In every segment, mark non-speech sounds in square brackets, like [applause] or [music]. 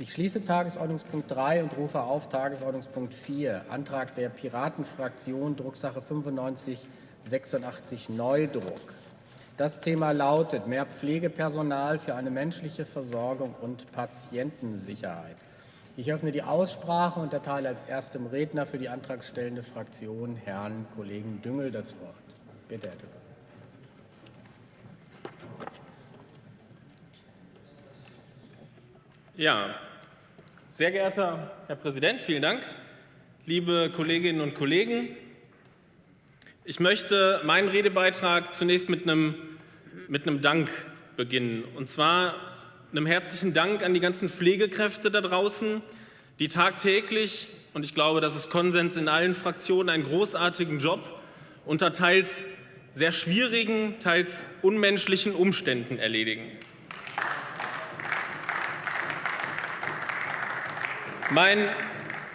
Ich schließe Tagesordnungspunkt 3 und rufe auf Tagesordnungspunkt 4, Antrag der Piratenfraktion, Drucksache 9586 Neudruck. Das Thema lautet mehr Pflegepersonal für eine menschliche Versorgung und Patientensicherheit. Ich öffne die Aussprache und erteile als erstem Redner für die antragstellende Fraktion Herrn Kollegen Düngel das Wort. Bitte, Herr Düngel. Ja, sehr geehrter Herr Präsident, vielen Dank. Liebe Kolleginnen und Kollegen, ich möchte meinen Redebeitrag zunächst mit einem, mit einem Dank beginnen. Und zwar einem herzlichen Dank an die ganzen Pflegekräfte da draußen, die tagtäglich, und ich glaube, das ist Konsens in allen Fraktionen, einen großartigen Job unter teils sehr schwierigen, teils unmenschlichen Umständen erledigen. Mein,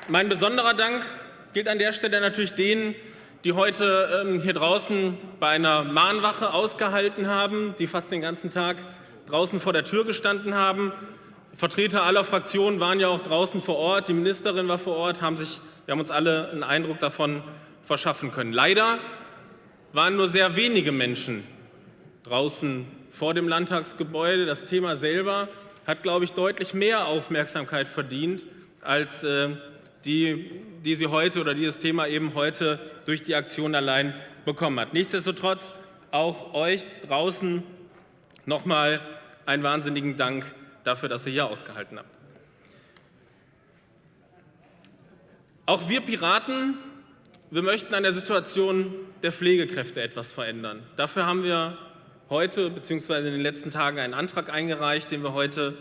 mein besonderer Dank gilt an der Stelle natürlich denen, die heute ähm, hier draußen bei einer Mahnwache ausgehalten haben, die fast den ganzen Tag draußen vor der Tür gestanden haben. Vertreter aller Fraktionen waren ja auch draußen vor Ort, die Ministerin war vor Ort, haben, sich, wir haben uns alle einen Eindruck davon verschaffen können. Leider waren nur sehr wenige Menschen draußen vor dem Landtagsgebäude. Das Thema selber hat, glaube ich, deutlich mehr Aufmerksamkeit verdient als äh, die, die sie heute oder dieses Thema eben heute durch die Aktion allein bekommen hat. Nichtsdestotrotz auch euch draußen nochmal einen wahnsinnigen Dank dafür, dass ihr hier ausgehalten habt. Auch wir Piraten, wir möchten an der Situation der Pflegekräfte etwas verändern. Dafür haben wir heute bzw. in den letzten Tagen einen Antrag eingereicht, den wir heute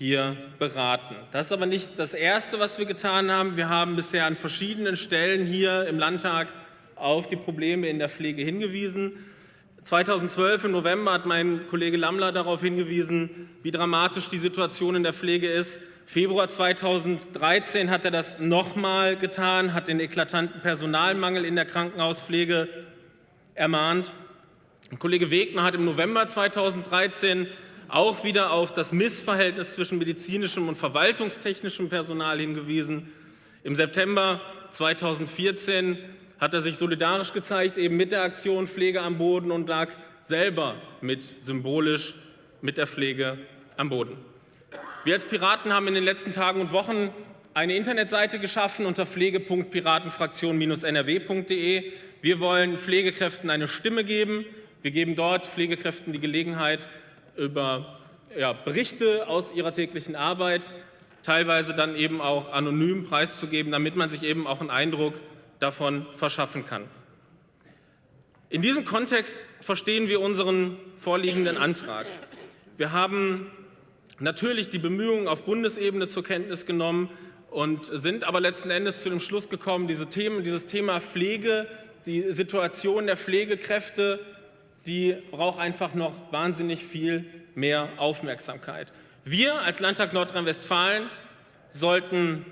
hier beraten. Das ist aber nicht das Erste, was wir getan haben. Wir haben bisher an verschiedenen Stellen hier im Landtag auf die Probleme in der Pflege hingewiesen. 2012 im November hat mein Kollege Lammler darauf hingewiesen, wie dramatisch die Situation in der Pflege ist. Februar 2013 hat er das nochmal getan, hat den eklatanten Personalmangel in der Krankenhauspflege ermahnt. Kollege Wegner hat im November 2013 auch wieder auf das Missverhältnis zwischen medizinischem und verwaltungstechnischem Personal hingewiesen. Im September 2014 hat er sich solidarisch gezeigt, eben mit der Aktion Pflege am Boden und lag selber mit symbolisch mit der Pflege am Boden. Wir als Piraten haben in den letzten Tagen und Wochen eine Internetseite geschaffen unter pflege.piratenfraktion-nrw.de. Wir wollen Pflegekräften eine Stimme geben. Wir geben dort Pflegekräften die Gelegenheit, über ja, Berichte aus ihrer täglichen Arbeit, teilweise dann eben auch anonym preiszugeben, damit man sich eben auch einen Eindruck davon verschaffen kann. In diesem Kontext verstehen wir unseren vorliegenden Antrag. Wir haben natürlich die Bemühungen auf Bundesebene zur Kenntnis genommen und sind aber letzten Endes zu dem Schluss gekommen, diese Themen, dieses Thema Pflege, die Situation der Pflegekräfte die braucht einfach noch wahnsinnig viel mehr Aufmerksamkeit. Wir als Landtag Nordrhein-Westfalen sollten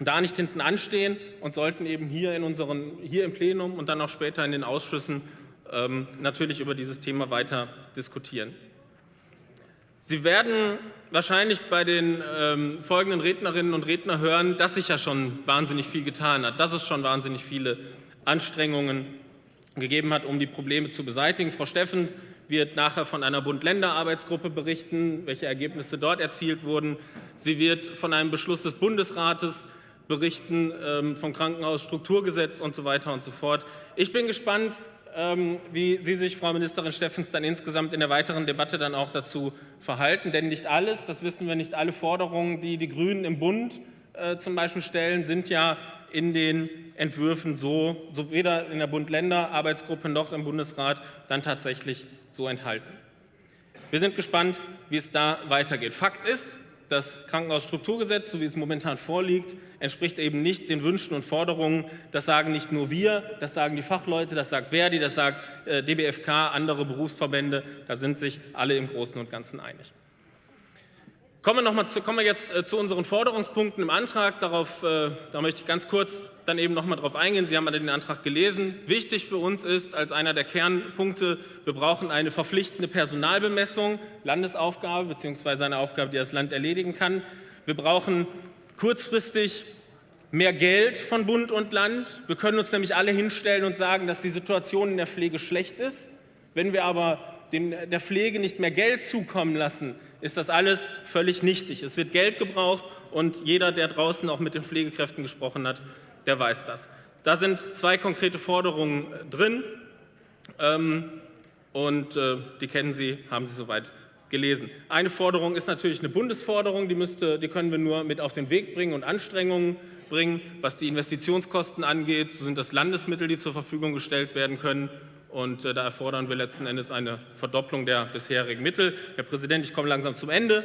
da nicht hinten anstehen und sollten eben hier, in unseren, hier im Plenum und dann auch später in den Ausschüssen ähm, natürlich über dieses Thema weiter diskutieren. Sie werden wahrscheinlich bei den ähm, folgenden Rednerinnen und Rednern hören, dass sich ja schon wahnsinnig viel getan hat, dass es schon wahnsinnig viele Anstrengungen gegeben hat, um die Probleme zu beseitigen. Frau Steffens wird nachher von einer Bund-Länder-Arbeitsgruppe berichten, welche Ergebnisse dort erzielt wurden. Sie wird von einem Beschluss des Bundesrates berichten, ähm, vom Krankenhausstrukturgesetz und so weiter und so fort. Ich bin gespannt, ähm, wie Sie sich, Frau Ministerin Steffens, dann insgesamt in der weiteren Debatte dann auch dazu verhalten. Denn nicht alles, das wissen wir, nicht alle Forderungen, die die Grünen im Bund äh, zum Beispiel stellen, sind ja in den Entwürfen so, so weder in der Bund-Länder-Arbeitsgruppe noch im Bundesrat dann tatsächlich so enthalten. Wir sind gespannt, wie es da weitergeht. Fakt ist, das Krankenhausstrukturgesetz, so wie es momentan vorliegt, entspricht eben nicht den Wünschen und Forderungen. Das sagen nicht nur wir, das sagen die Fachleute, das sagt Verdi, das sagt äh, DBFK, andere Berufsverbände. Da sind sich alle im Großen und Ganzen einig. Kommen wir, noch mal zu, kommen wir jetzt äh, zu unseren Forderungspunkten im Antrag. Darauf, äh, da möchte ich ganz kurz dann eben noch mal darauf eingehen. Sie haben alle den Antrag gelesen. Wichtig für uns ist als einer der Kernpunkte, wir brauchen eine verpflichtende Personalbemessung, Landesaufgabe bzw. eine Aufgabe, die das Land erledigen kann. Wir brauchen kurzfristig mehr Geld von Bund und Land. Wir können uns nämlich alle hinstellen und sagen, dass die Situation in der Pflege schlecht ist. Wenn wir aber den, der Pflege nicht mehr Geld zukommen lassen, ist das alles völlig nichtig. Es wird Geld gebraucht und jeder, der draußen auch mit den Pflegekräften gesprochen hat, der weiß das. Da sind zwei konkrete Forderungen drin ähm, und äh, die kennen Sie, haben Sie soweit gelesen. Eine Forderung ist natürlich eine Bundesforderung, die, müsste, die können wir nur mit auf den Weg bringen und Anstrengungen bringen. Was die Investitionskosten angeht, sind das Landesmittel, die zur Verfügung gestellt werden können. Und äh, da erfordern wir letzten Endes eine Verdopplung der bisherigen Mittel. Herr Präsident, ich komme langsam zum Ende.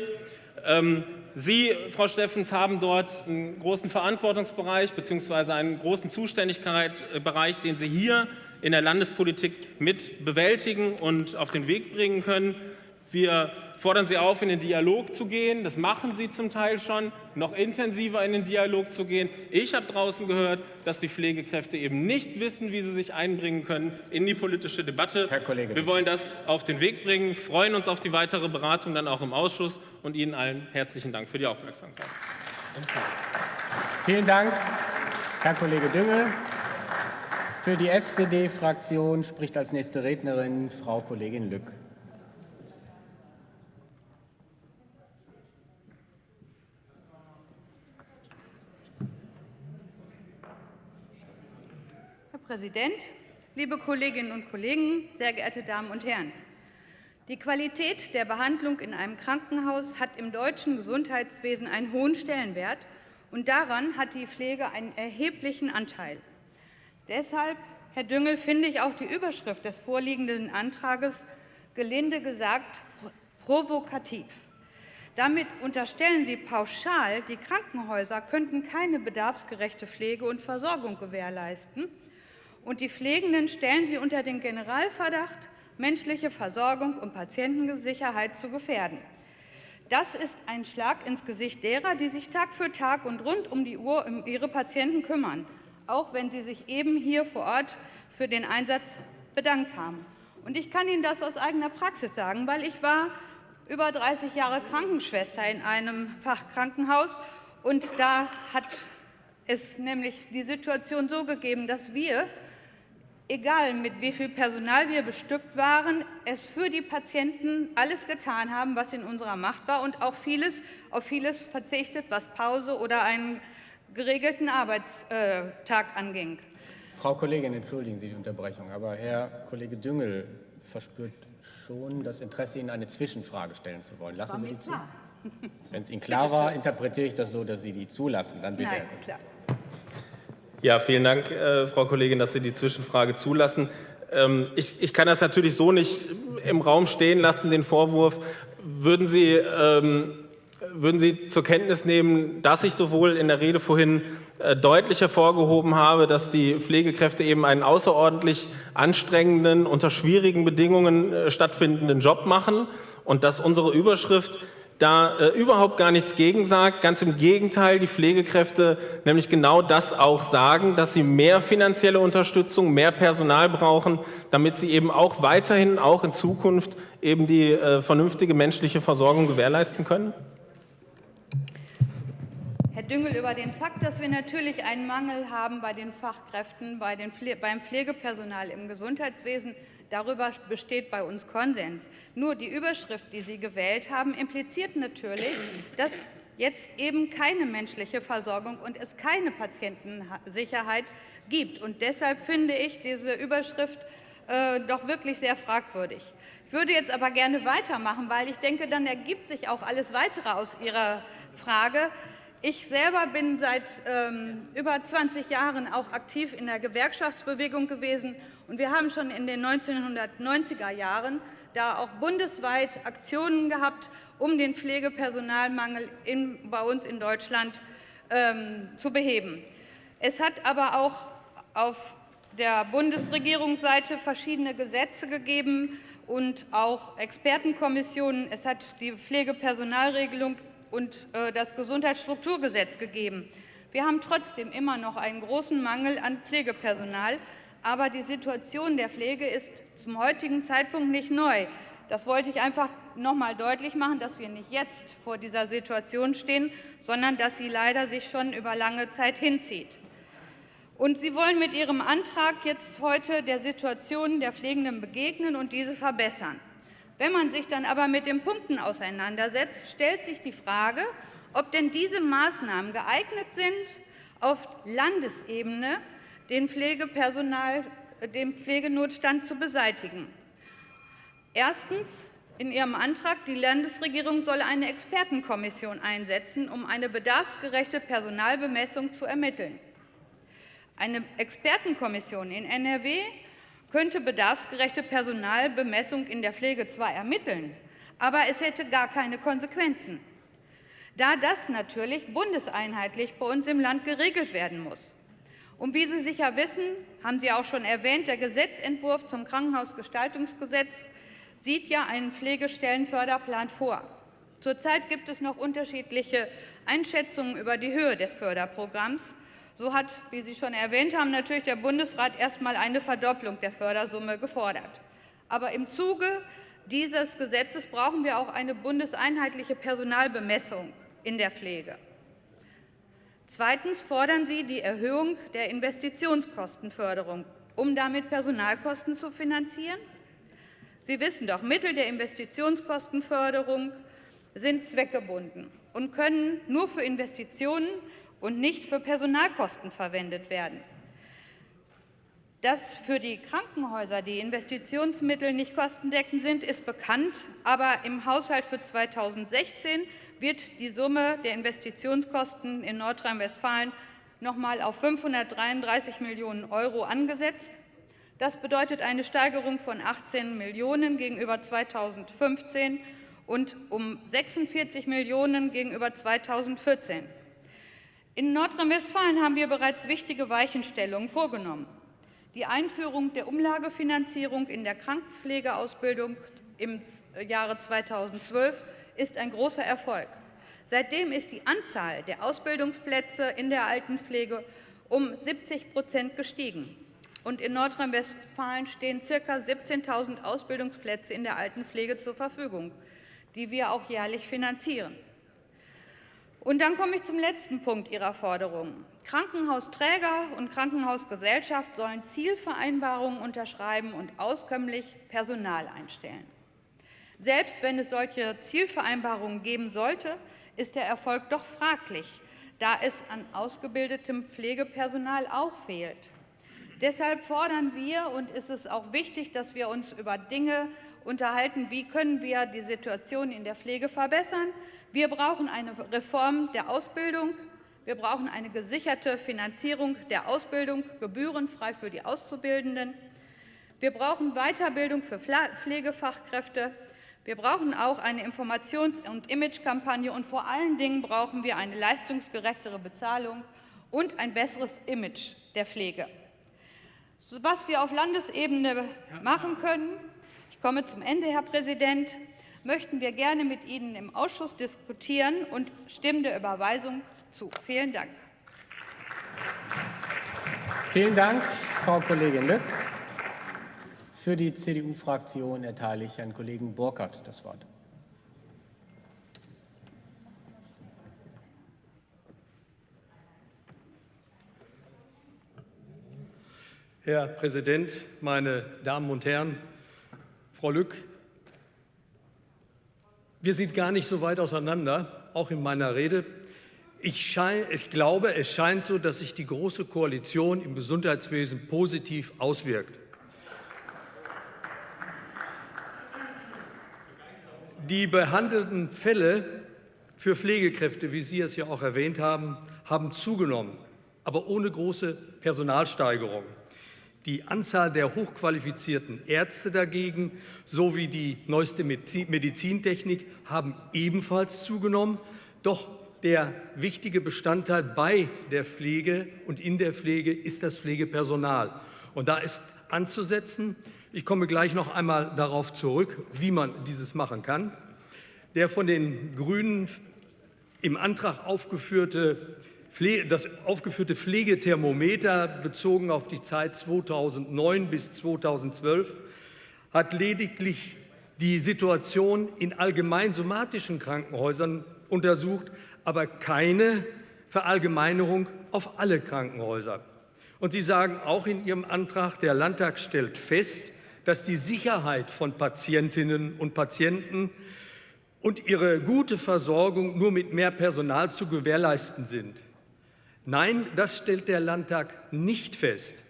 Ähm, Sie, Frau Steffens, haben dort einen großen Verantwortungsbereich bzw. einen großen Zuständigkeitsbereich, den Sie hier in der Landespolitik mit bewältigen und auf den Weg bringen können. Wir fordern Sie auf, in den Dialog zu gehen. Das machen Sie zum Teil schon, noch intensiver in den Dialog zu gehen. Ich habe draußen gehört, dass die Pflegekräfte eben nicht wissen, wie sie sich einbringen können in die politische Debatte. Herr Kollege. Wir wollen das auf den Weg bringen, freuen uns auf die weitere Beratung dann auch im Ausschuss und Ihnen allen herzlichen Dank für die Aufmerksamkeit. Vielen Dank, Herr Kollege Düngel. Für die SPD-Fraktion spricht als nächste Rednerin Frau Kollegin Lück. Präsident, liebe Kolleginnen und Kollegen, sehr geehrte Damen und Herren! Die Qualität der Behandlung in einem Krankenhaus hat im deutschen Gesundheitswesen einen hohen Stellenwert, und daran hat die Pflege einen erheblichen Anteil. Deshalb, Herr Düngel, finde ich auch die Überschrift des vorliegenden Antrages gelinde gesagt provokativ. Damit unterstellen Sie pauschal, die Krankenhäuser könnten keine bedarfsgerechte Pflege und Versorgung gewährleisten und die Pflegenden stellen sie unter den Generalverdacht, menschliche Versorgung und Patientensicherheit zu gefährden. Das ist ein Schlag ins Gesicht derer, die sich Tag für Tag und rund um die Uhr um ihre Patienten kümmern, auch wenn sie sich eben hier vor Ort für den Einsatz bedankt haben. Und ich kann Ihnen das aus eigener Praxis sagen, weil ich war über 30 Jahre Krankenschwester in einem Fachkrankenhaus und da hat es nämlich die Situation so gegeben, dass wir egal mit wie viel Personal wir bestückt waren, es für die Patienten alles getan haben, was in unserer Macht war und auch vieles, auf vieles verzichtet, was Pause oder einen geregelten Arbeitstag anging. Frau Kollegin, entschuldigen Sie die Unterbrechung, aber Herr Kollege Düngel verspürt schon das Interesse, Ihnen eine Zwischenfrage stellen zu wollen. Lassen Sie die zu? Wenn es Ihnen klar war, [laughs] interpretiere ich das so, dass Sie die zulassen. Dann bitte. Nein, klar. Ja, vielen Dank, äh, Frau Kollegin, dass Sie die Zwischenfrage zulassen. Ähm, ich, ich, kann das natürlich so nicht im Raum stehen lassen, den Vorwurf. Würden Sie, ähm, würden Sie zur Kenntnis nehmen, dass ich sowohl in der Rede vorhin äh, deutlich hervorgehoben habe, dass die Pflegekräfte eben einen außerordentlich anstrengenden, unter schwierigen Bedingungen äh, stattfindenden Job machen und dass unsere Überschrift da äh, überhaupt gar nichts gegen sagt. Ganz im Gegenteil, die Pflegekräfte nämlich genau das auch sagen, dass sie mehr finanzielle Unterstützung, mehr Personal brauchen, damit sie eben auch weiterhin, auch in Zukunft eben die äh, vernünftige menschliche Versorgung gewährleisten können? Herr Düngel, über den Fakt, dass wir natürlich einen Mangel haben bei den Fachkräften, bei den Pfle beim Pflegepersonal im Gesundheitswesen, Darüber besteht bei uns Konsens. Nur die Überschrift, die Sie gewählt haben, impliziert natürlich, dass jetzt eben keine menschliche Versorgung und es keine Patientensicherheit gibt. Und deshalb finde ich diese Überschrift äh, doch wirklich sehr fragwürdig. Ich würde jetzt aber gerne weitermachen, weil ich denke, dann ergibt sich auch alles Weitere aus Ihrer Frage. Ich selber bin seit ähm, über 20 Jahren auch aktiv in der Gewerkschaftsbewegung gewesen und wir haben schon in den 1990er Jahren da auch bundesweit Aktionen gehabt, um den Pflegepersonalmangel in, bei uns in Deutschland ähm, zu beheben. Es hat aber auch auf der Bundesregierungsseite verschiedene Gesetze gegeben und auch Expertenkommissionen. Es hat die Pflegepersonalregelung und äh, das Gesundheitsstrukturgesetz gegeben. Wir haben trotzdem immer noch einen großen Mangel an Pflegepersonal, aber die Situation der Pflege ist zum heutigen Zeitpunkt nicht neu. Das wollte ich einfach noch mal deutlich machen, dass wir nicht jetzt vor dieser Situation stehen, sondern dass sie leider sich schon über lange Zeit hinzieht. Und Sie wollen mit Ihrem Antrag jetzt heute der Situation der Pflegenden begegnen und diese verbessern. Wenn man sich dann aber mit den Punkten auseinandersetzt, stellt sich die Frage, ob denn diese Maßnahmen geeignet sind, auf Landesebene den, Pflegepersonal, den Pflegenotstand zu beseitigen. Erstens in Ihrem Antrag, die Landesregierung solle eine Expertenkommission einsetzen, um eine bedarfsgerechte Personalbemessung zu ermitteln. Eine Expertenkommission in NRW könnte bedarfsgerechte Personalbemessung in der Pflege zwar ermitteln, aber es hätte gar keine Konsequenzen, da das natürlich bundeseinheitlich bei uns im Land geregelt werden muss. Und wie Sie sicher wissen, haben Sie auch schon erwähnt, der Gesetzentwurf zum Krankenhausgestaltungsgesetz sieht ja einen Pflegestellenförderplan vor. Zurzeit gibt es noch unterschiedliche Einschätzungen über die Höhe des Förderprogramms. So hat, wie Sie schon erwähnt haben, natürlich der Bundesrat erst einmal eine Verdopplung der Fördersumme gefordert. Aber im Zuge dieses Gesetzes brauchen wir auch eine bundeseinheitliche Personalbemessung in der Pflege. Zweitens fordern Sie die Erhöhung der Investitionskostenförderung, um damit Personalkosten zu finanzieren. Sie wissen doch, Mittel der Investitionskostenförderung sind zweckgebunden und können nur für Investitionen und nicht für Personalkosten verwendet werden. Dass für die Krankenhäuser die Investitionsmittel nicht kostendeckend sind, ist bekannt. Aber im Haushalt für 2016 wird die Summe der Investitionskosten in Nordrhein-Westfalen noch einmal auf 533 Millionen Euro angesetzt. Das bedeutet eine Steigerung von 18 Millionen € gegenüber 2015 und um 46 Millionen € gegenüber 2014. In Nordrhein-Westfalen haben wir bereits wichtige Weichenstellungen vorgenommen. Die Einführung der Umlagefinanzierung in der Krankenpflegeausbildung im Jahre 2012 ist ein großer Erfolg. Seitdem ist die Anzahl der Ausbildungsplätze in der Altenpflege um 70% gestiegen und in Nordrhein-Westfalen stehen ca. 17.000 Ausbildungsplätze in der Altenpflege zur Verfügung, die wir auch jährlich finanzieren. Und dann komme ich zum letzten Punkt Ihrer Forderungen. Krankenhausträger und Krankenhausgesellschaft sollen Zielvereinbarungen unterschreiben und auskömmlich Personal einstellen. Selbst wenn es solche Zielvereinbarungen geben sollte, ist der Erfolg doch fraglich, da es an ausgebildetem Pflegepersonal auch fehlt. Deshalb fordern wir, und ist es auch wichtig, dass wir uns über Dinge unterhalten, wie können wir die Situation in der Pflege verbessern. Wir brauchen eine Reform der Ausbildung. Wir brauchen eine gesicherte Finanzierung der Ausbildung, gebührenfrei für die Auszubildenden. Wir brauchen Weiterbildung für Pflegefachkräfte. Wir brauchen auch eine Informations- und Imagekampagne, und vor allen Dingen brauchen wir eine leistungsgerechtere Bezahlung und ein besseres Image der Pflege was wir auf Landesebene machen können, ich komme zum Ende, Herr Präsident, möchten wir gerne mit Ihnen im Ausschuss diskutieren und stimmen der Überweisung zu. Vielen Dank. Vielen Dank, Frau Kollegin Lück. Für die CDU-Fraktion erteile ich Herrn Kollegen Burkhardt das Wort. Herr Präsident, meine Damen und Herren! Frau Lück, wir sind gar nicht so weit auseinander, auch in meiner Rede. Ich, schein, ich glaube, es scheint so, dass sich die Große Koalition im Gesundheitswesen positiv auswirkt. Die behandelten Fälle für Pflegekräfte, wie Sie es ja auch erwähnt haben, haben zugenommen, aber ohne große Personalsteigerung. Die Anzahl der hochqualifizierten Ärzte dagegen sowie die neueste Medizintechnik haben ebenfalls zugenommen. Doch der wichtige Bestandteil bei der Pflege und in der Pflege ist das Pflegepersonal. Und da ist anzusetzen. Ich komme gleich noch einmal darauf zurück, wie man dieses machen kann. Der von den Grünen im Antrag aufgeführte das aufgeführte Pflegethermometer bezogen auf die Zeit 2009 bis 2012 hat lediglich die Situation in allgemein somatischen Krankenhäusern untersucht, aber keine Verallgemeinerung auf alle Krankenhäuser. Und Sie sagen auch in Ihrem Antrag, der Landtag stellt fest, dass die Sicherheit von Patientinnen und Patienten und ihre gute Versorgung nur mit mehr Personal zu gewährleisten sind. Nein, das stellt der Landtag nicht fest.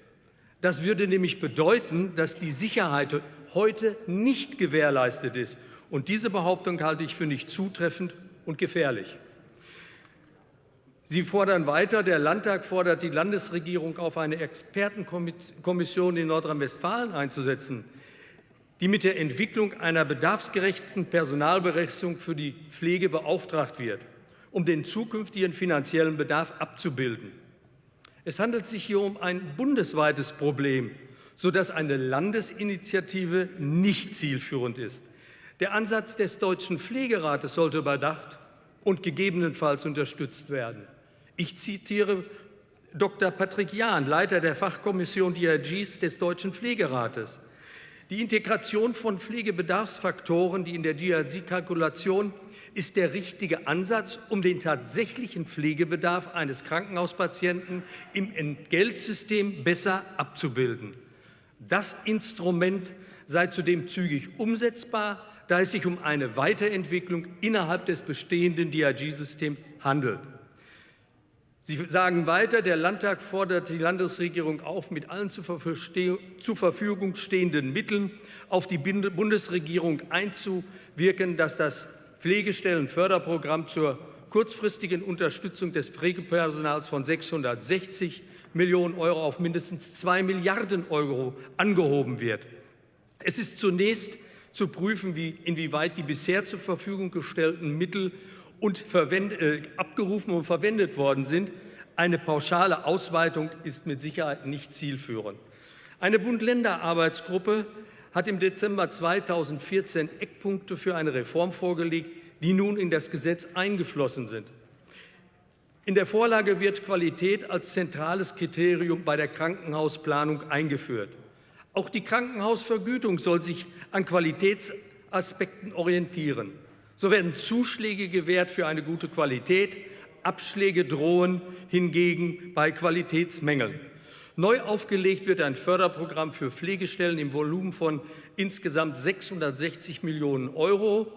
Das würde nämlich bedeuten, dass die Sicherheit heute nicht gewährleistet ist. Und diese Behauptung halte ich für nicht zutreffend und gefährlich. Sie fordern weiter, der Landtag fordert die Landesregierung auf, eine Expertenkommission in Nordrhein-Westfalen einzusetzen, die mit der Entwicklung einer bedarfsgerechten Personalberechnung für die Pflege beauftragt wird, um den zukünftigen finanziellen Bedarf abzubilden. Es handelt sich hier um ein bundesweites Problem, sodass eine Landesinitiative nicht zielführend ist. Der Ansatz des Deutschen Pflegerates sollte überdacht und gegebenenfalls unterstützt werden. Ich zitiere Dr. Patrick Jahn, Leiter der Fachkommission DRGs des Deutschen Pflegerates. Die Integration von Pflegebedarfsfaktoren, die in der DRG-Kalkulation ist der richtige Ansatz, um den tatsächlichen Pflegebedarf eines Krankenhauspatienten im Entgeltsystem besser abzubilden. Das Instrument sei zudem zügig umsetzbar, da es sich um eine Weiterentwicklung innerhalb des bestehenden DRG-Systems handelt. Sie sagen weiter, der Landtag fordert die Landesregierung auf, mit allen zur Verfügung stehenden Mitteln auf die Bundesregierung einzuwirken, dass das Pflegestellenförderprogramm zur kurzfristigen Unterstützung des Pflegepersonals von 660 Millionen Euro auf mindestens 2 Milliarden Euro angehoben wird. Es ist zunächst zu prüfen, wie, inwieweit die bisher zur Verfügung gestellten Mittel und äh, abgerufen und verwendet worden sind. Eine pauschale Ausweitung ist mit Sicherheit nicht zielführend. Eine Bund-Länder-Arbeitsgruppe hat im Dezember 2014 Eckpunkte für eine Reform vorgelegt, die nun in das Gesetz eingeflossen sind. In der Vorlage wird Qualität als zentrales Kriterium bei der Krankenhausplanung eingeführt. Auch die Krankenhausvergütung soll sich an Qualitätsaspekten orientieren. So werden Zuschläge gewährt für eine gute Qualität, Abschläge drohen hingegen bei Qualitätsmängeln. Neu aufgelegt wird ein Förderprogramm für Pflegestellen im Volumen von insgesamt 660 Millionen Euro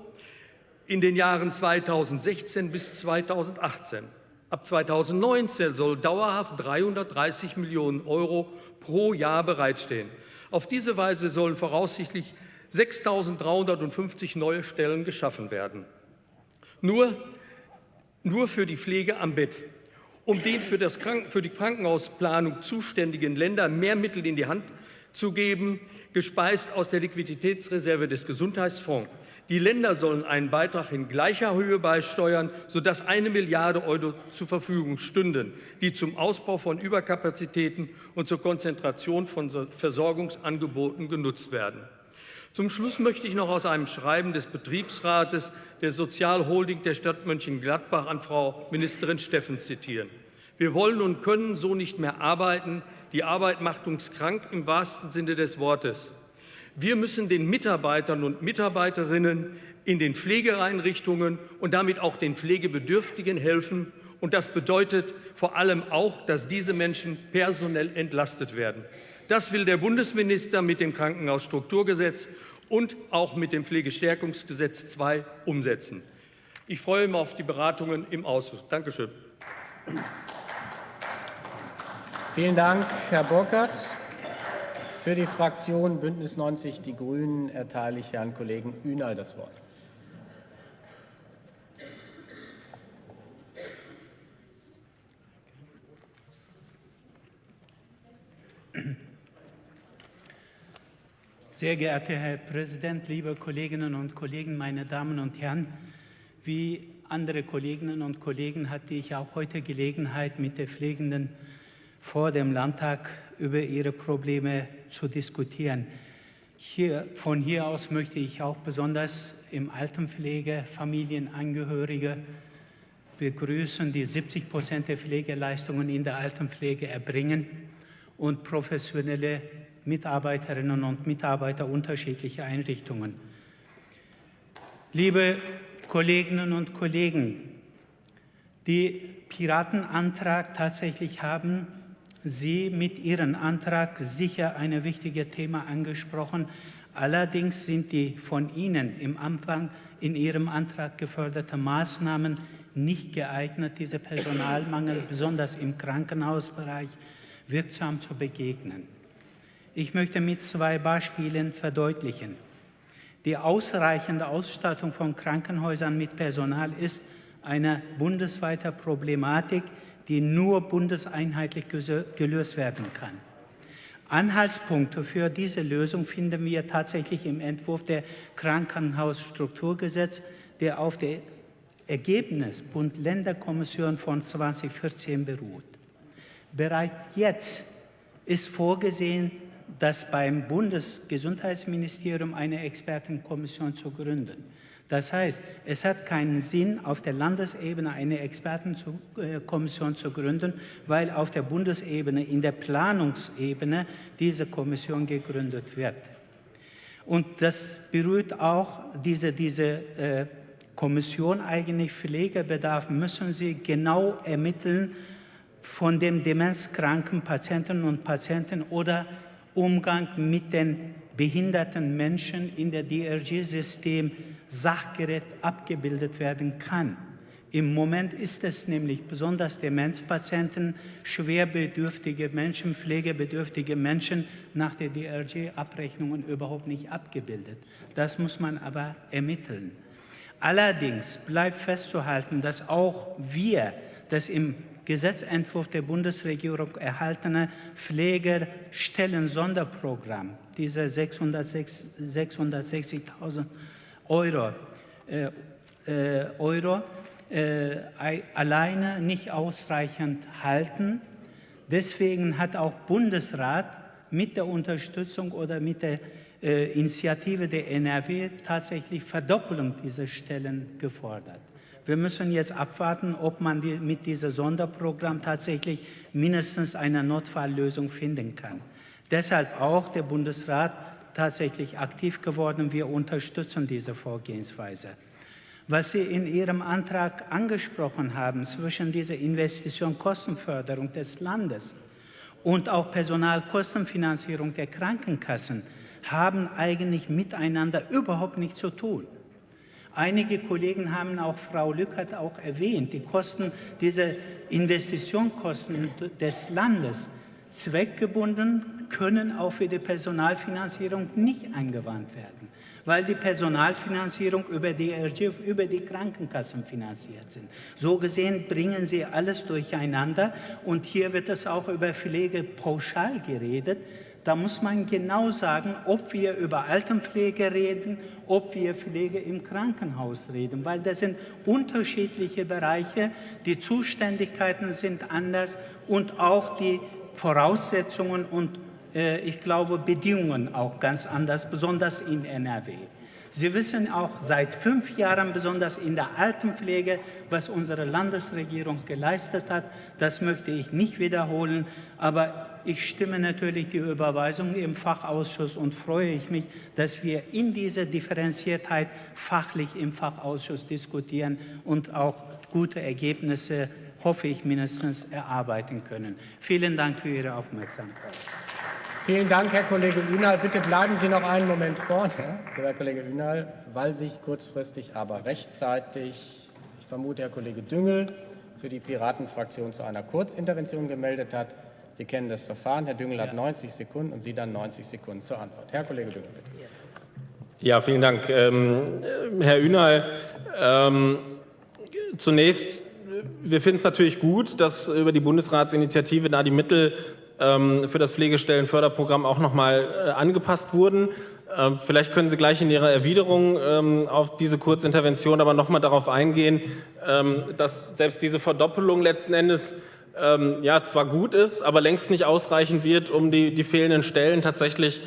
in den Jahren 2016 bis 2018. Ab 2019 soll dauerhaft 330 Millionen Euro pro Jahr bereitstehen. Auf diese Weise sollen voraussichtlich 6.350 neue Stellen geschaffen werden. Nur, nur für die Pflege am Bett. Um den für, das Kranken, für die Krankenhausplanung zuständigen Ländern mehr Mittel in die Hand zu geben, gespeist aus der Liquiditätsreserve des Gesundheitsfonds. Die Länder sollen einen Beitrag in gleicher Höhe beisteuern, sodass eine Milliarde Euro zur Verfügung stünden, die zum Ausbau von Überkapazitäten und zur Konzentration von Versorgungsangeboten genutzt werden. Zum Schluss möchte ich noch aus einem Schreiben des Betriebsrates der Sozialholding der Stadt Mönchengladbach an Frau Ministerin Steffen zitieren. Wir wollen und können so nicht mehr arbeiten. Die Arbeit macht uns krank im wahrsten Sinne des Wortes. Wir müssen den Mitarbeitern und Mitarbeiterinnen in den Pflegeeinrichtungen und damit auch den Pflegebedürftigen helfen. Und das bedeutet vor allem auch, dass diese Menschen personell entlastet werden. Das will der Bundesminister mit dem Krankenhausstrukturgesetz und auch mit dem Pflegestärkungsgesetz II umsetzen. Ich freue mich auf die Beratungen im Ausschuss. Dankeschön. Vielen Dank, Herr Burkhardt. Für die Fraktion Bündnis 90 Die Grünen erteile ich Herrn Kollegen Ünal das Wort. Sehr geehrter Herr Präsident, liebe Kolleginnen und Kollegen, meine Damen und Herren, wie andere Kolleginnen und Kollegen hatte ich auch heute Gelegenheit, mit den Pflegenden vor dem Landtag über ihre Probleme zu diskutieren. Hier, von hier aus möchte ich auch besonders im Altenpflege Familienangehörige begrüßen, die 70 Prozent der Pflegeleistungen in der Altenpflege erbringen und professionelle Mitarbeiterinnen und Mitarbeiter unterschiedlicher Einrichtungen. Liebe Kolleginnen und Kollegen, die Piratenantrag tatsächlich haben Sie mit Ihrem Antrag sicher ein wichtiges Thema angesprochen. Allerdings sind die von Ihnen im Anfang in Ihrem Antrag geförderten Maßnahmen nicht geeignet, diese Personalmangel besonders im Krankenhausbereich wirksam zu begegnen. Ich möchte mit zwei Beispielen verdeutlichen. Die ausreichende Ausstattung von Krankenhäusern mit Personal ist eine bundesweite Problematik, die nur bundeseinheitlich gelöst werden kann. Anhaltspunkte für diese Lösung finden wir tatsächlich im Entwurf der Krankenhausstrukturgesetz, der auf dem Ergebnis Bund-Länder-Kommission von 2014 beruht. Bereits jetzt ist vorgesehen, dass beim Bundesgesundheitsministerium eine Expertenkommission zu gründen. Das heißt, es hat keinen Sinn, auf der Landesebene eine Expertenkommission zu gründen, weil auf der Bundesebene, in der Planungsebene, diese Kommission gegründet wird. Und das berührt auch diese, diese äh, Kommission eigentlich Pflegebedarf, müssen sie genau ermitteln von den demenzkranken Patienten und Patienten oder Umgang mit den behinderten Menschen in der DRG-System Sachgerät abgebildet werden kann. Im Moment ist es nämlich besonders Demenzpatienten, schwerbedürftige Menschen, pflegebedürftige Menschen nach der DRG-Abrechnungen überhaupt nicht abgebildet. Das muss man aber ermitteln. Allerdings bleibt festzuhalten, dass auch wir das im Gesetzentwurf der Bundesregierung erhaltene Pflegestellen-Sonderprogramm, diese 660.000 Euro, äh, äh, Euro äh, alleine nicht ausreichend halten. Deswegen hat auch Bundesrat mit der Unterstützung oder mit der äh, Initiative der NRW tatsächlich Verdoppelung dieser Stellen gefordert. Wir müssen jetzt abwarten, ob man die, mit diesem Sonderprogramm tatsächlich mindestens eine Notfalllösung finden kann. Deshalb auch der Bundesrat tatsächlich aktiv geworden. Wir unterstützen diese Vorgehensweise. Was Sie in Ihrem Antrag angesprochen haben zwischen dieser Investition Kostenförderung des Landes und auch Personalkostenfinanzierung der Krankenkassen haben eigentlich miteinander überhaupt nichts zu tun. Einige Kollegen haben auch Frau Lückert auch erwähnt, die Kosten, diese Investitionskosten des Landes zweckgebunden können auch für die Personalfinanzierung nicht angewandt werden, weil die Personalfinanzierung über die RGF, über die Krankenkassen finanziert sind. So gesehen bringen sie alles durcheinander und hier wird es auch über Pflege pauschal geredet. Da muss man genau sagen, ob wir über Altenpflege reden, ob wir Pflege im Krankenhaus reden, weil das sind unterschiedliche Bereiche, die Zuständigkeiten sind anders und auch die Voraussetzungen und ich glaube Bedingungen auch ganz anders, besonders in NRW. Sie wissen auch seit fünf Jahren, besonders in der Altenpflege, was unsere Landesregierung geleistet hat. Das möchte ich nicht wiederholen, aber ich stimme natürlich die Überweisung im Fachausschuss und freue ich mich, dass wir in dieser Differenziertheit fachlich im Fachausschuss diskutieren und auch gute Ergebnisse, hoffe ich mindestens, erarbeiten können. Vielen Dank für Ihre Aufmerksamkeit. Vielen Dank, Herr Kollege Ünal. Bitte bleiben Sie noch einen Moment vorne, Herr Kollege Ünal, weil sich kurzfristig, aber rechtzeitig, ich vermute, Herr Kollege Düngel für die Piratenfraktion zu einer Kurzintervention gemeldet hat. Sie kennen das Verfahren. Herr Düngel hat 90 Sekunden und Sie dann 90 Sekunden zur Antwort. Herr Kollege Düngel, bitte. Ja, vielen Dank. Ähm, Herr Ünal, ähm, zunächst, wir finden es natürlich gut, dass über die Bundesratsinitiative da die Mittel für das Pflegestellenförderprogramm auch nochmal äh, angepasst wurden. Ähm, vielleicht können Sie gleich in Ihrer Erwiderung ähm, auf diese Kurzintervention aber nochmal darauf eingehen, dass selbst diese Verdoppelung letzten Endes ja zwar gut ist, aber längst nicht ausreichend wird, um die, die fehlenden Stellen tatsächlich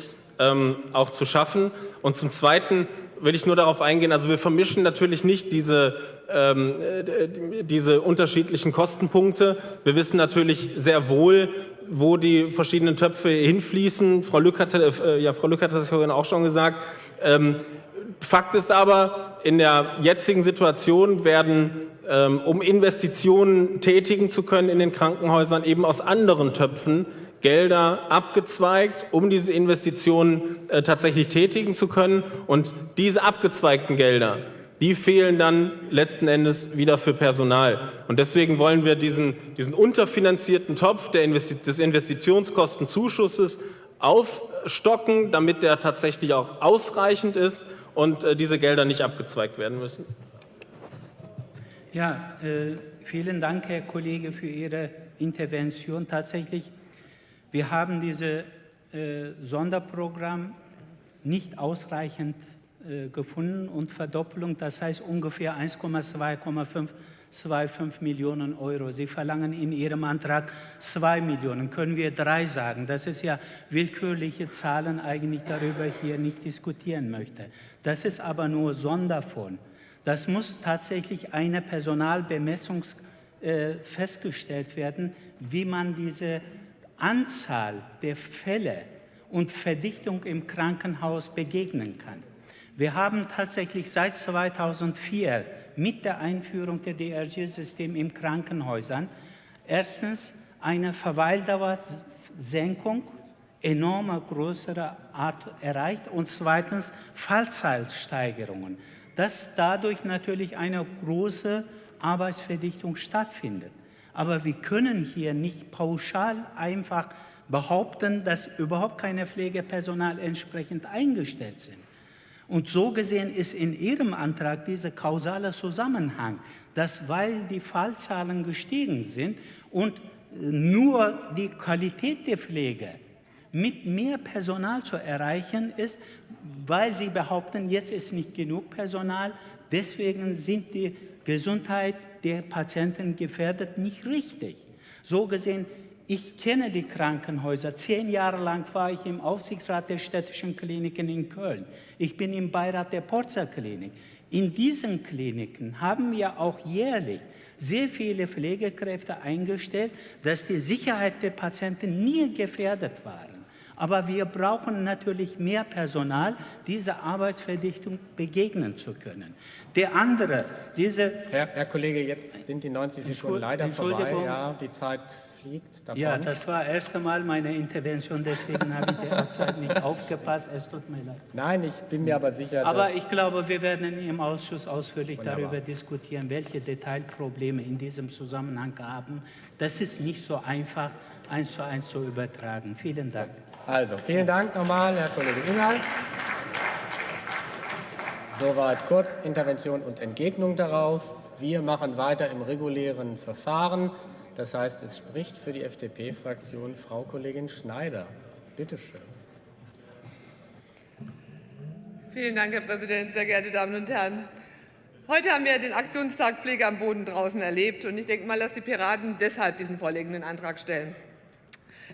auch zu schaffen. Und zum Zweiten will ich nur darauf eingehen, also wir vermischen natürlich nicht diese, ähm, äh, diese unterschiedlichen Kostenpunkte. Wir wissen natürlich sehr wohl, wo die verschiedenen Töpfe hinfließen. Frau Lück hat, äh, ja, Frau Lück hat das vorhin auch schon gesagt. Ähm, Fakt ist aber, in der jetzigen Situation werden, ähm, um Investitionen tätigen zu können in den Krankenhäusern, eben aus anderen Töpfen Gelder abgezweigt, um diese Investitionen äh, tatsächlich tätigen zu können. Und diese abgezweigten Gelder, die fehlen dann letzten Endes wieder für Personal. Und deswegen wollen wir diesen, diesen unterfinanzierten Topf Investi des Investitionskostenzuschusses aufstocken, damit der tatsächlich auch ausreichend ist und äh, diese Gelder nicht abgezweigt werden müssen. Ja, äh, vielen Dank, Herr Kollege, für Ihre Intervention. Tatsächlich wir haben dieses äh, Sonderprogramm nicht ausreichend gefunden und Verdoppelung, das heißt ungefähr 1,2,25 Millionen Euro. Sie verlangen in Ihrem Antrag 2 Millionen. Können wir drei sagen? Das ist ja willkürliche Zahlen, eigentlich darüber hier nicht diskutieren möchte. Das ist aber nur Sonderfonds. Das muss tatsächlich eine Personalbemessung äh, festgestellt werden, wie man diese Anzahl der Fälle und Verdichtung im Krankenhaus begegnen kann. Wir haben tatsächlich seit 2004 mit der Einführung der DRG-System in Krankenhäusern erstens eine Verweildauersenkung enormer größerer Art erreicht und zweitens Fallzahlsteigerungen, dass dadurch natürlich eine große Arbeitsverdichtung stattfindet. Aber wir können hier nicht pauschal einfach behaupten, dass überhaupt keine Pflegepersonal entsprechend eingestellt sind. Und so gesehen ist in Ihrem Antrag dieser kausale Zusammenhang, dass weil die Fallzahlen gestiegen sind und nur die Qualität der Pflege mit mehr Personal zu erreichen ist, weil Sie behaupten, jetzt ist nicht genug Personal, deswegen sind die Gesundheit der Patienten gefährdet, nicht richtig. So gesehen, ich kenne die Krankenhäuser. Zehn Jahre lang war ich im Aufsichtsrat der städtischen Kliniken in Köln. Ich bin im Beirat der Porzer Klinik. In diesen Kliniken haben wir auch jährlich sehr viele Pflegekräfte eingestellt, dass die Sicherheit der Patienten nie gefährdet war. Aber wir brauchen natürlich mehr Personal, dieser Arbeitsverdichtung begegnen zu können. Der andere, diese... Herr, Herr Kollege, jetzt sind die 90 Sekunden leider vorbei. Ja, die Zeit fliegt davon. Ja, das war das erste Mal meine Intervention, deswegen habe ich derzeit nicht aufgepasst. Es tut mir leid. Nein, ich bin mir aber sicher, Aber ich glaube, wir werden im Ausschuss ausführlich Wunderbar. darüber diskutieren, welche Detailprobleme in diesem Zusammenhang haben. Das ist nicht so einfach, eins zu eins zu übertragen. Vielen Dank. Also, vielen Dank nochmal, Herr Kollege Inhalt. Soweit Kurzintervention und Entgegnung darauf. Wir machen weiter im regulären Verfahren. Das heißt, es spricht für die FDP-Fraktion Frau Kollegin Schneider. Bitte schön. Vielen Dank, Herr Präsident, sehr geehrte Damen und Herren. Heute haben wir den Aktionstag Pflege am Boden draußen erlebt. Und ich denke mal, dass die Piraten deshalb diesen vorliegenden Antrag stellen.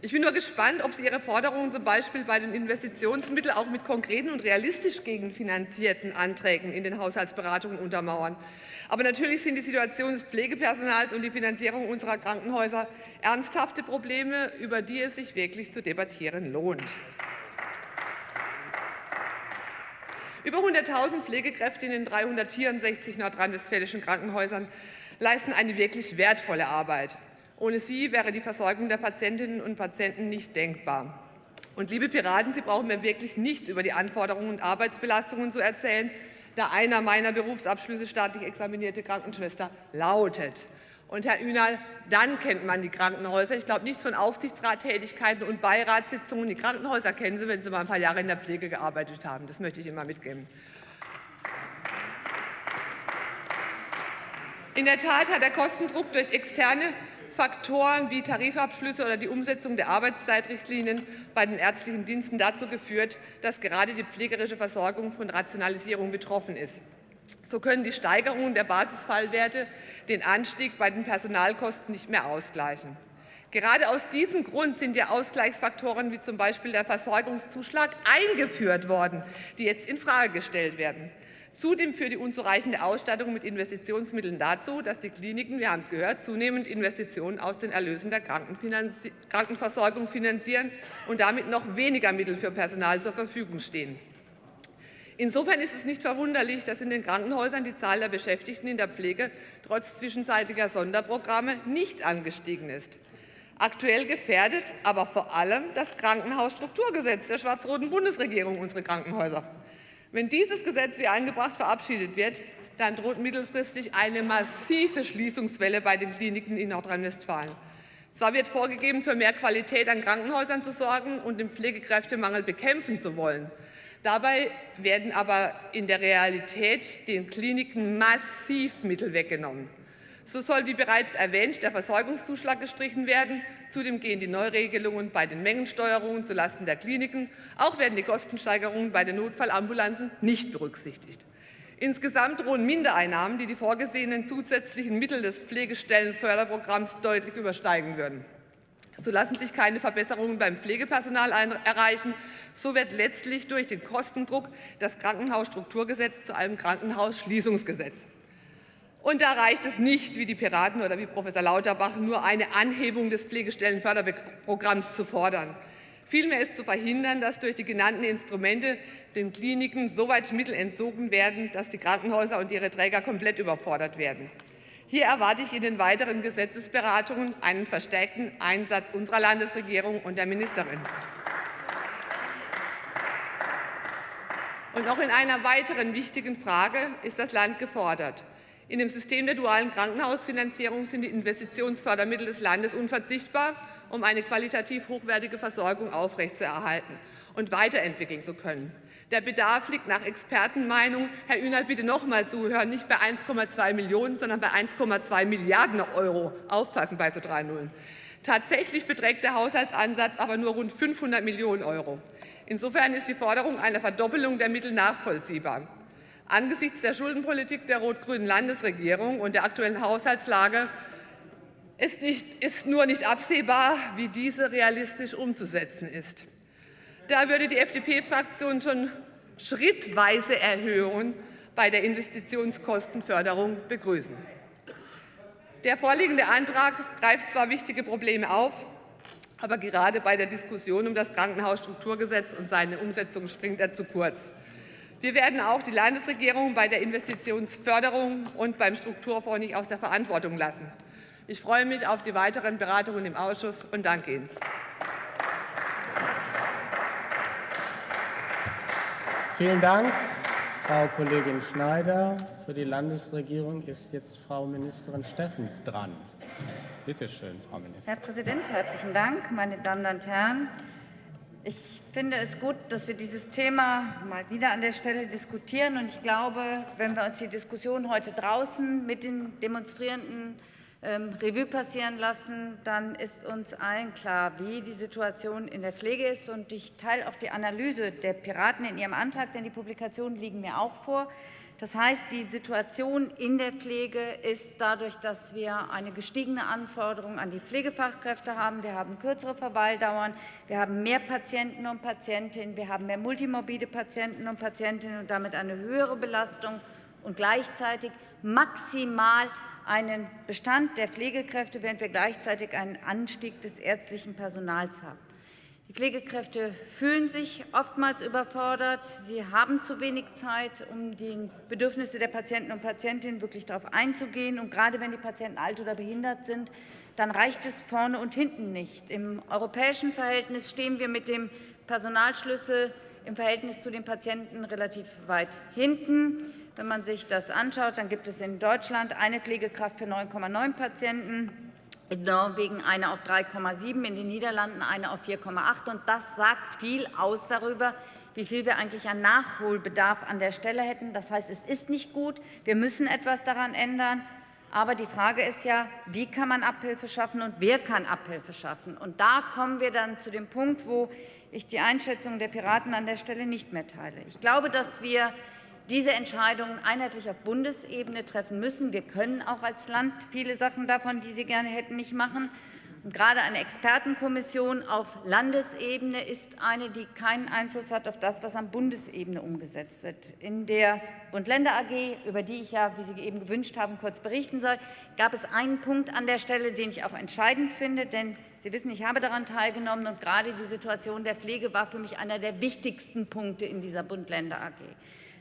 Ich bin nur gespannt, ob Sie Ihre Forderungen zum Beispiel bei den Investitionsmitteln auch mit konkreten und realistisch gegenfinanzierten Anträgen in den Haushaltsberatungen untermauern. Aber natürlich sind die Situation des Pflegepersonals und die Finanzierung unserer Krankenhäuser ernsthafte Probleme, über die es sich wirklich zu debattieren lohnt. Über 100.000 Pflegekräfte in den 364 nordrhein-westfälischen Krankenhäusern leisten eine wirklich wertvolle Arbeit. Ohne sie wäre die Versorgung der Patientinnen und Patienten nicht denkbar. Und liebe Piraten, Sie brauchen mir wirklich nichts über die Anforderungen und Arbeitsbelastungen zu erzählen, da einer meiner Berufsabschlüsse staatlich examinierte Krankenschwester lautet. Und Herr Ünal, dann kennt man die Krankenhäuser. Ich glaube nichts von Aufsichtsrattätigkeiten und Beiratssitzungen. Die Krankenhäuser kennen Sie, wenn Sie mal ein paar Jahre in der Pflege gearbeitet haben. Das möchte ich Ihnen mal mitgeben. In der Tat hat der Kostendruck durch externe Faktoren wie Tarifabschlüsse oder die Umsetzung der Arbeitszeitrichtlinien bei den ärztlichen Diensten dazu geführt, dass gerade die pflegerische Versorgung von Rationalisierung betroffen ist. So können die Steigerungen der Basisfallwerte den Anstieg bei den Personalkosten nicht mehr ausgleichen. Gerade aus diesem Grund sind ja Ausgleichsfaktoren wie zum Beispiel der Versorgungszuschlag eingeführt worden, die jetzt infrage gestellt werden. Zudem führt die unzureichende Ausstattung mit Investitionsmitteln dazu, dass die Kliniken, wir haben es gehört, zunehmend Investitionen aus den Erlösen der Krankenversorgung finanzieren und damit noch weniger Mittel für Personal zur Verfügung stehen. Insofern ist es nicht verwunderlich, dass in den Krankenhäusern die Zahl der Beschäftigten in der Pflege trotz zwischenzeitiger Sonderprogramme nicht angestiegen ist. Aktuell gefährdet aber vor allem das Krankenhausstrukturgesetz der schwarz-roten Bundesregierung unsere Krankenhäuser. Wenn dieses Gesetz wie eingebracht verabschiedet wird, dann droht mittelfristig eine massive Schließungswelle bei den Kliniken in Nordrhein-Westfalen. Zwar wird vorgegeben, für mehr Qualität an Krankenhäusern zu sorgen und den Pflegekräftemangel bekämpfen zu wollen. Dabei werden aber in der Realität den Kliniken massiv Mittel weggenommen. So soll, wie bereits erwähnt, der Versorgungszuschlag gestrichen werden. Zudem gehen die Neuregelungen bei den Mengensteuerungen zulasten der Kliniken. Auch werden die Kostensteigerungen bei den Notfallambulanzen nicht berücksichtigt. Insgesamt drohen Mindereinnahmen, die die vorgesehenen zusätzlichen Mittel des Pflegestellenförderprogramms deutlich übersteigen würden. So lassen sich keine Verbesserungen beim Pflegepersonal erreichen. So wird letztlich durch den Kostendruck das Krankenhausstrukturgesetz zu einem Krankenhausschließungsgesetz. Und da reicht es nicht, wie die Piraten oder wie Professor Lauterbach, nur eine Anhebung des Pflegestellenförderprogramms zu fordern. Vielmehr ist zu verhindern, dass durch die genannten Instrumente den Kliniken so weit Mittel entzogen werden, dass die Krankenhäuser und ihre Träger komplett überfordert werden. Hier erwarte ich in den weiteren Gesetzesberatungen einen verstärkten Einsatz unserer Landesregierung und der Ministerin. Und auch in einer weiteren wichtigen Frage ist das Land gefordert. In dem System der dualen Krankenhausfinanzierung sind die Investitionsfördermittel des Landes unverzichtbar, um eine qualitativ hochwertige Versorgung aufrechtzuerhalten und weiterentwickeln zu können. Der Bedarf liegt nach Expertenmeinung, Herr Ünert, bitte noch mal zuhören, nicht bei 1,2 Millionen, sondern bei 1,2 Milliarden Euro. Aufpassen bei so drei Nullen. Tatsächlich beträgt der Haushaltsansatz aber nur rund 500 Millionen Euro. Insofern ist die Forderung einer Verdoppelung der Mittel nachvollziehbar. Angesichts der Schuldenpolitik der rot-grünen Landesregierung und der aktuellen Haushaltslage ist, nicht, ist nur nicht absehbar, wie diese realistisch umzusetzen ist. Da würde die FDP-Fraktion schon schrittweise Erhöhungen bei der Investitionskostenförderung begrüßen. Der vorliegende Antrag greift zwar wichtige Probleme auf, aber gerade bei der Diskussion um das Krankenhausstrukturgesetz und seine Umsetzung springt er zu kurz. Wir werden auch die Landesregierung bei der Investitionsförderung und beim Strukturfonds nicht aus der Verantwortung lassen. Ich freue mich auf die weiteren Beratungen im Ausschuss und danke Ihnen. Vielen Dank, Frau Kollegin Schneider. Für die Landesregierung ist jetzt Frau Ministerin Steffens dran. Bitte schön, Frau Ministerin. Herr Präsident, herzlichen Dank, meine Damen und Herren. Ich finde es gut, dass wir dieses Thema mal wieder an der Stelle diskutieren. Und ich glaube, wenn wir uns die Diskussion heute draußen mit den Demonstrierenden ähm, Revue passieren lassen, dann ist uns allen klar, wie die Situation in der Pflege ist. Und ich teile auch die Analyse der Piraten in ihrem Antrag, denn die Publikationen liegen mir auch vor. Das heißt, die Situation in der Pflege ist dadurch, dass wir eine gestiegene Anforderung an die Pflegefachkräfte haben. Wir haben kürzere Verweildauern, wir haben mehr Patienten und Patientinnen, wir haben mehr multimorbide Patienten und Patientinnen und damit eine höhere Belastung und gleichzeitig maximal einen Bestand der Pflegekräfte, während wir gleichzeitig einen Anstieg des ärztlichen Personals haben. Pflegekräfte fühlen sich oftmals überfordert. Sie haben zu wenig Zeit, um die Bedürfnisse der Patienten und Patientinnen wirklich darauf einzugehen. Und gerade wenn die Patienten alt oder behindert sind, dann reicht es vorne und hinten nicht. Im europäischen Verhältnis stehen wir mit dem Personalschlüssel im Verhältnis zu den Patienten relativ weit hinten. Wenn man sich das anschaut, dann gibt es in Deutschland eine Pflegekraft für 9,9 Patienten, in Norwegen eine auf 3,7, in den Niederlanden eine auf 4,8. Und das sagt viel aus darüber, wie viel wir eigentlich an Nachholbedarf an der Stelle hätten. Das heißt, es ist nicht gut. Wir müssen etwas daran ändern. Aber die Frage ist ja, wie kann man Abhilfe schaffen und wer kann Abhilfe schaffen? Und da kommen wir dann zu dem Punkt, wo ich die Einschätzung der Piraten an der Stelle nicht mehr teile. Ich glaube, dass wir diese Entscheidungen einheitlich auf Bundesebene treffen müssen. Wir können auch als Land viele Sachen davon, die Sie gerne hätten, nicht machen. Und gerade eine Expertenkommission auf Landesebene ist eine, die keinen Einfluss hat auf das, was an Bundesebene umgesetzt wird. In der Bund-Länder AG, über die ich ja, wie Sie eben gewünscht haben, kurz berichten soll, gab es einen Punkt an der Stelle, den ich auch entscheidend finde. Denn Sie wissen, ich habe daran teilgenommen, und gerade die Situation der Pflege war für mich einer der wichtigsten Punkte in dieser Bund-Länder AG.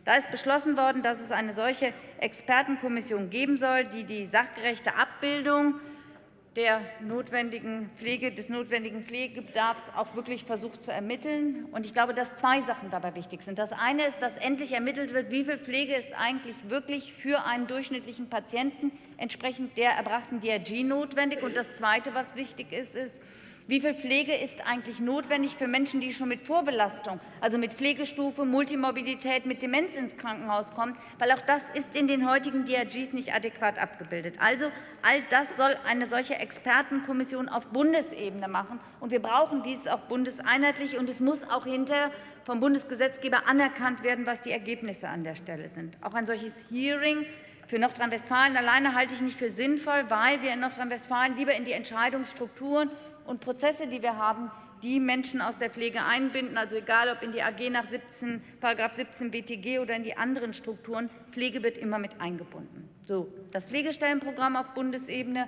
Da ist beschlossen worden, dass es eine solche Expertenkommission geben soll, die die sachgerechte Abbildung der notwendigen Pflege, des notwendigen Pflegebedarfs auch wirklich versucht zu ermitteln. Ich glaube, dass zwei Sachen dabei wichtig sind. Das eine ist, dass endlich ermittelt wird, wie viel Pflege ist eigentlich wirklich für einen durchschnittlichen Patienten entsprechend der erbrachten DRG notwendig. Und das Zweite, was wichtig ist, ist, wie viel Pflege ist eigentlich notwendig für Menschen, die schon mit Vorbelastung, also mit Pflegestufe, Multimorbidität, mit Demenz ins Krankenhaus kommen? Weil auch das ist in den heutigen DRGs nicht adäquat abgebildet. Also all das soll eine solche Expertenkommission auf Bundesebene machen. Und wir brauchen dies auch bundeseinheitlich. Und es muss auch hinterher vom Bundesgesetzgeber anerkannt werden, was die Ergebnisse an der Stelle sind. Auch ein solches Hearing für Nordrhein-Westfalen alleine halte ich nicht für sinnvoll, weil wir in Nordrhein-Westfalen lieber in die Entscheidungsstrukturen und Prozesse, die wir haben, die Menschen aus der Pflege einbinden, also egal ob in die AG nach 17, § 17 BTG oder in die anderen Strukturen, Pflege wird immer mit eingebunden. So, das Pflegestellenprogramm auf Bundesebene.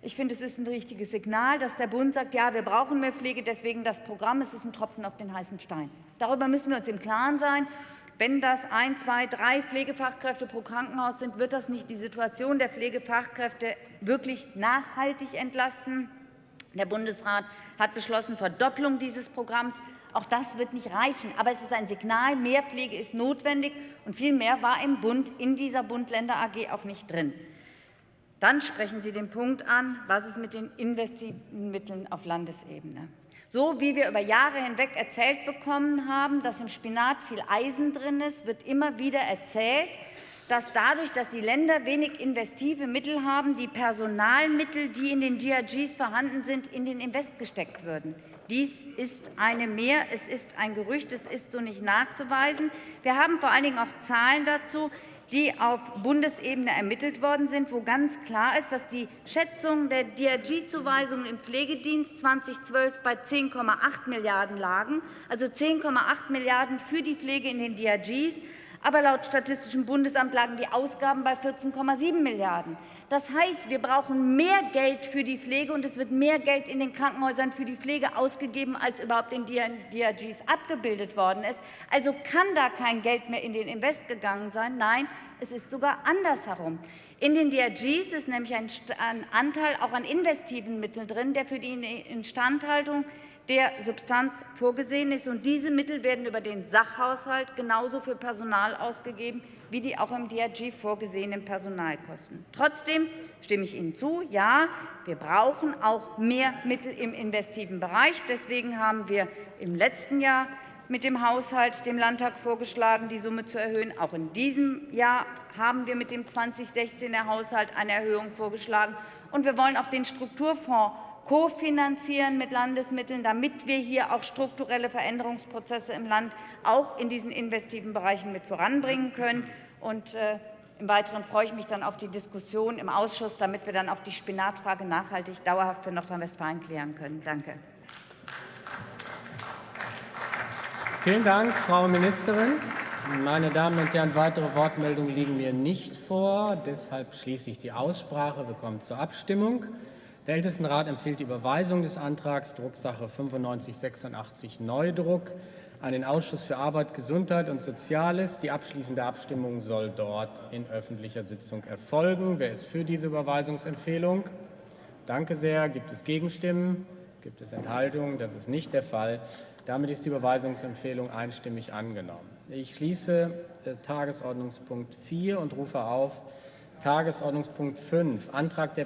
Ich finde, es ist ein richtiges Signal, dass der Bund sagt, ja, wir brauchen mehr Pflege, deswegen das Programm, es ist ein Tropfen auf den heißen Stein. Darüber müssen wir uns im Klaren sein. Wenn das ein, zwei, drei Pflegefachkräfte pro Krankenhaus sind, wird das nicht die Situation der Pflegefachkräfte wirklich nachhaltig entlasten. Der Bundesrat hat beschlossen, Verdopplung dieses Programms. Auch das wird nicht reichen. Aber es ist ein Signal, mehr Pflege ist notwendig. Und viel mehr war im Bund in dieser Bund-Länder-AG auch nicht drin. Dann sprechen Sie den Punkt an, was ist mit den investiven Mitteln auf Landesebene. So wie wir über Jahre hinweg erzählt bekommen haben, dass im Spinat viel Eisen drin ist, wird immer wieder erzählt, dass dadurch, dass die Länder wenig investive Mittel haben, die Personalmittel, die in den DRGs vorhanden sind, in den Invest gesteckt würden. Dies ist eine Mehr, es ist ein Gerücht, es ist so nicht nachzuweisen. Wir haben vor allen Dingen auch Zahlen dazu, die auf Bundesebene ermittelt worden sind, wo ganz klar ist, dass die Schätzungen der DRG-Zuweisungen im Pflegedienst 2012 bei 10,8 Milliarden lagen, also 10,8 Milliarden für die Pflege in den DRGs, aber laut Statistischem Bundesamt lagen die Ausgaben bei 14,7 Milliarden. Das heißt, wir brauchen mehr Geld für die Pflege, und es wird mehr Geld in den Krankenhäusern für die Pflege ausgegeben, als überhaupt in DRGs abgebildet worden ist. Also kann da kein Geld mehr in den Invest gegangen sein. Nein, es ist sogar andersherum. In den DRGs ist nämlich ein Anteil auch an investiven Mitteln drin, der für die Instandhaltung der Substanz vorgesehen ist. Und diese Mittel werden über den Sachhaushalt genauso für Personal ausgegeben wie die auch im DRG vorgesehenen Personalkosten. Trotzdem stimme ich Ihnen zu, ja, wir brauchen auch mehr Mittel im investiven Bereich. Deswegen haben wir im letzten Jahr mit dem Haushalt dem Landtag vorgeschlagen, die Summe zu erhöhen. Auch in diesem Jahr haben wir mit dem 2016er Haushalt eine Erhöhung vorgeschlagen. Und wir wollen auch den Strukturfonds kofinanzieren mit Landesmitteln, damit wir hier auch strukturelle Veränderungsprozesse im Land auch in diesen investiven Bereichen mit voranbringen können. Und, äh, im Weiteren freue ich mich dann auf die Diskussion im Ausschuss, damit wir dann auch die Spinatfrage nachhaltig dauerhaft für Nordrhein-Westfalen klären können. Danke. Vielen Dank, Frau Ministerin. Meine Damen und Herren, weitere Wortmeldungen liegen mir nicht vor. Deshalb schließe ich die Aussprache. Wir kommen zur Abstimmung. Der Ältestenrat empfiehlt die Überweisung des Antrags Drucksache 9586 Neudruck an den Ausschuss für Arbeit, Gesundheit und Soziales. Die abschließende Abstimmung soll dort in öffentlicher Sitzung erfolgen. Wer ist für diese Überweisungsempfehlung? Danke sehr. Gibt es Gegenstimmen? Gibt es Enthaltungen? Das ist nicht der Fall. Damit ist die Überweisungsempfehlung einstimmig angenommen. Ich schließe äh, Tagesordnungspunkt 4 und rufe auf Tagesordnungspunkt 5, Antrag der